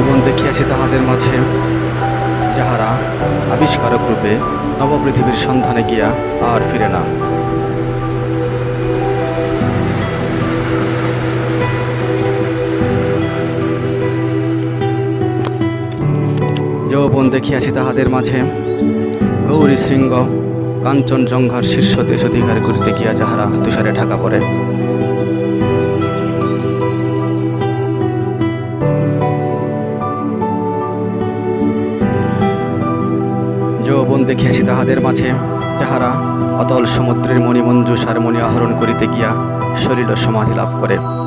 দেখিয়াছি তাহাদের মাঝে। যাহারা আবিষ্কারক রূপে নবপৃথিবীর সন্ধানে গিয়া আর ফিরে না। যৌবন দেখিয়াছি তাহাদের মাঝে। গৌরী শৃঙ্গ, কাঞ্চনজঙ্ঘার শীর্ষ দেশ অধিকার করিতে গিয়া যাহারা তুষারে ঢাকা পড়ে। যৌবন দেখিয়াছি তাহাদের মাঝে, যাহারা অতল সমুদ্রের মণিমঞ্জুষার সারমণি আহরণ করিতে গিয়া শরীর সমাধি লাভ করে।